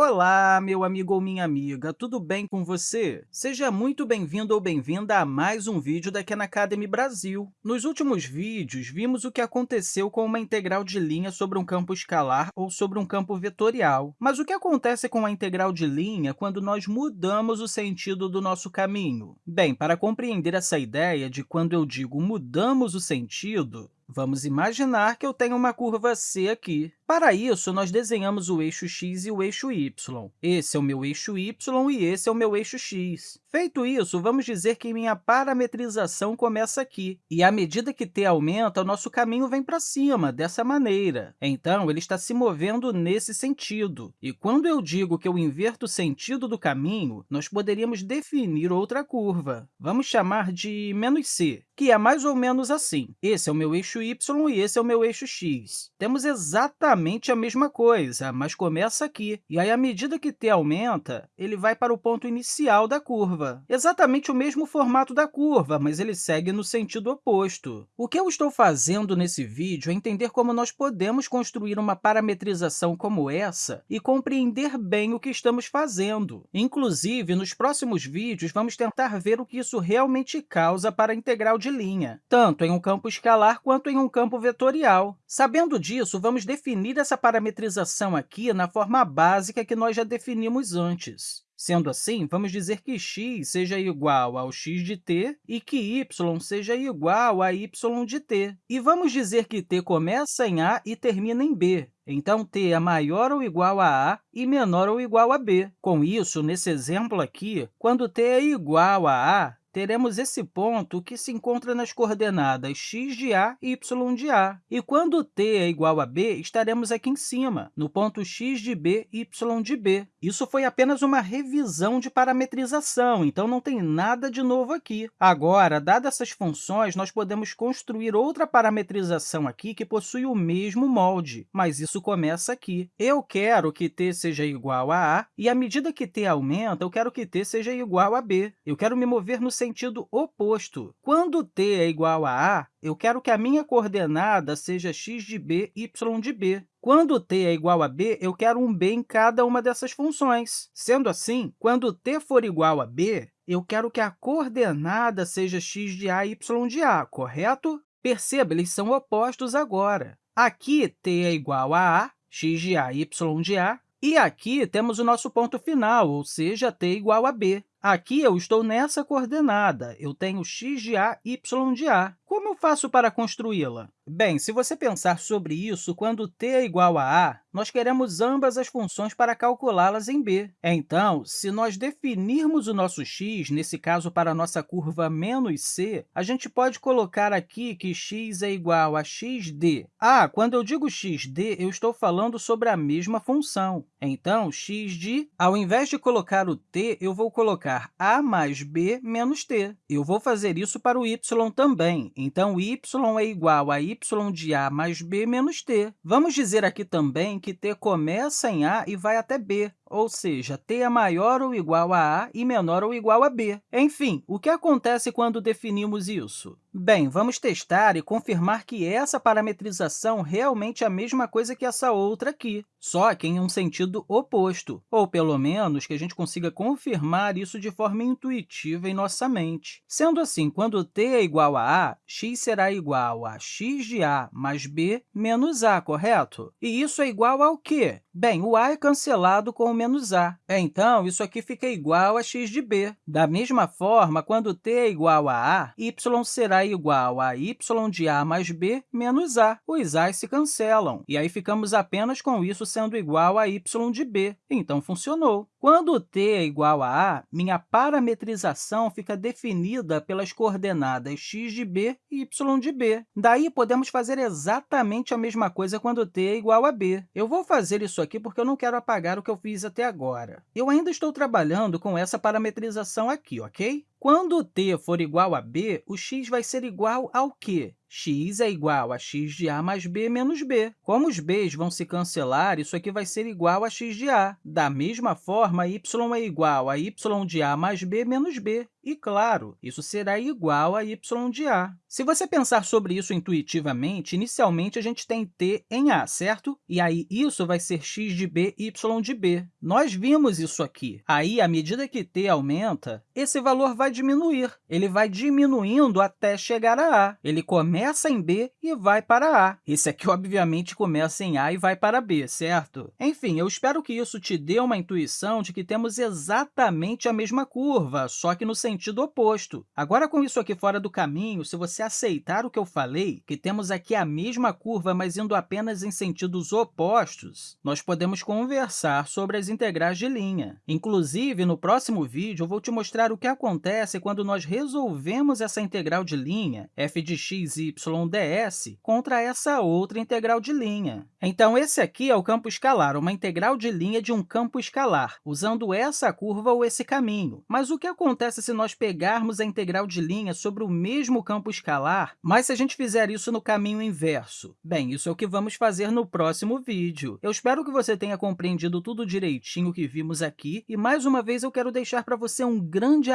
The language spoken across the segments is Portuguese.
Olá, meu amigo ou minha amiga, tudo bem com você? Seja muito bem-vindo ou bem-vinda a mais um vídeo da Khan Academy Brasil. Nos últimos vídeos, vimos o que aconteceu com uma integral de linha sobre um campo escalar ou sobre um campo vetorial. Mas o que acontece com a integral de linha quando nós mudamos o sentido do nosso caminho? Bem, para compreender essa ideia de quando eu digo mudamos o sentido, Vamos imaginar que eu tenho uma curva C aqui. Para isso, nós desenhamos o eixo x e o eixo y. Esse é o meu eixo y e esse é o meu eixo x. Feito isso, vamos dizer que minha parametrização começa aqui. E, à medida que t aumenta, o nosso caminho vem para cima, dessa maneira. Então, ele está se movendo nesse sentido. E quando eu digo que eu inverto o sentido do caminho, nós poderíamos definir outra curva. Vamos chamar de c, que é mais ou menos assim. Esse é o meu eixo y e esse é o meu eixo x. Temos exatamente exatamente a mesma coisa, mas começa aqui. E aí, à medida que t aumenta, ele vai para o ponto inicial da curva. Exatamente o mesmo formato da curva, mas ele segue no sentido oposto. O que eu estou fazendo nesse vídeo é entender como nós podemos construir uma parametrização como essa e compreender bem o que estamos fazendo. Inclusive, nos próximos vídeos, vamos tentar ver o que isso realmente causa para a integral de linha, tanto em um campo escalar quanto em um campo vetorial. Sabendo disso, vamos definir essa parametrização aqui na forma básica que nós já definimos antes. Sendo assim, vamos dizer que x seja igual ao x de t e que y seja igual a y de t. E vamos dizer que t começa em A e termina em B. Então, t é maior ou igual a A e menor ou igual a B. Com isso, nesse exemplo aqui, quando t é igual a A, teremos esse ponto que se encontra nas coordenadas x de a e y de a. E quando t é igual a b, estaremos aqui em cima, no ponto x de b e y de b. Isso foi apenas uma revisão de parametrização, então não tem nada de novo aqui. Agora, dadas essas funções, nós podemos construir outra parametrização aqui que possui o mesmo molde, mas isso começa aqui. Eu quero que t seja igual a a, e à medida que t aumenta, eu quero que t seja igual a b. Eu quero me mover no sentido oposto. Quando t é igual a a, eu quero que a minha coordenada seja x de b, y de b. Quando t é igual a b, eu quero um b em cada uma dessas funções. Sendo assim, quando t for igual a b, eu quero que a coordenada seja x de a, y de a, correto? Perceba, eles são opostos agora. Aqui, t é igual a a, x de a, y de a, e aqui temos o nosso ponto final, ou seja, t igual a b. Aqui eu estou nessa coordenada, eu tenho x de a, y de a. Como eu faço para construí-la? Bem, se você pensar sobre isso, quando t é igual a a, nós queremos ambas as funções para calculá-las em b. Então, se nós definirmos o nosso x, nesse caso para a nossa curva menos c, a gente pode colocar aqui que x é igual a xd. Ah, quando eu digo xd, eu estou falando sobre a mesma função. Então, x de, ao invés de colocar o t, eu vou colocar a mais b menos t. Eu vou fazer isso para o y também. Então, y é igual a y de a mais b menos t. Vamos dizer aqui também que t começa em a e vai até b ou seja, t é maior ou igual a a e menor ou igual a b. Enfim, o que acontece quando definimos isso? Bem, vamos testar e confirmar que essa parametrização realmente é a mesma coisa que essa outra aqui, só que em um sentido oposto, ou pelo menos que a gente consiga confirmar isso de forma intuitiva em nossa mente. Sendo assim, quando t é igual a a, x será igual a x de a mais b menos a, correto? E isso é igual ao quê? Bem, o a é cancelado com menos a. Então, isso aqui fica igual a x de b. Da mesma forma, quando t é igual a a, y será igual a y de a mais b menos a. Os a's se cancelam, e aí ficamos apenas com isso sendo igual a y de b. Então, funcionou. Quando t é igual a a, minha parametrização fica definida pelas coordenadas x de b e y de b. Daí, podemos fazer exatamente a mesma coisa quando t é igual a b. Eu vou fazer isso aqui porque eu não quero apagar o que eu fiz até agora. Eu ainda estou trabalhando com essa parametrização aqui, ok? Quando t for igual a b, o x vai ser igual ao quê? x é igual a x de a mais b menos b. Como os b's vão se cancelar, isso aqui vai ser igual a x de a. Da mesma forma, y é igual a y de a mais b menos b. E, claro, isso será igual a y de a. Se você pensar sobre isso intuitivamente, inicialmente a gente tem t em a, certo? E aí isso vai ser x de b, y de b. Nós vimos isso aqui. Aí, à medida que t aumenta, esse valor vai diminuir. Ele vai diminuindo até chegar a a. Ele começa em b e vai para a. Esse aqui, obviamente, começa em a e vai para b, certo? Enfim, eu espero que isso te dê uma intuição de que temos exatamente a mesma curva, só que no sentido oposto. Agora, com isso aqui fora do caminho, se você aceitar o que eu falei, que temos aqui a mesma curva, mas indo apenas em sentidos opostos, nós podemos conversar sobre as integrais de linha. Inclusive, no próximo vídeo, eu vou te mostrar o que acontece quando nós resolvemos essa integral de linha, f de x, y, ds, contra essa outra integral de linha. Então, esse aqui é o campo escalar, uma integral de linha de um campo escalar, usando essa curva ou esse caminho. Mas o que acontece se nós pegarmos a integral de linha sobre o mesmo campo escalar, mas se a gente fizer isso no caminho inverso? Bem, isso é o que vamos fazer no próximo vídeo. Eu espero que você tenha compreendido tudo direitinho que vimos aqui, e mais uma vez eu quero deixar para você um grande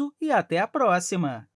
abraço e até a próxima!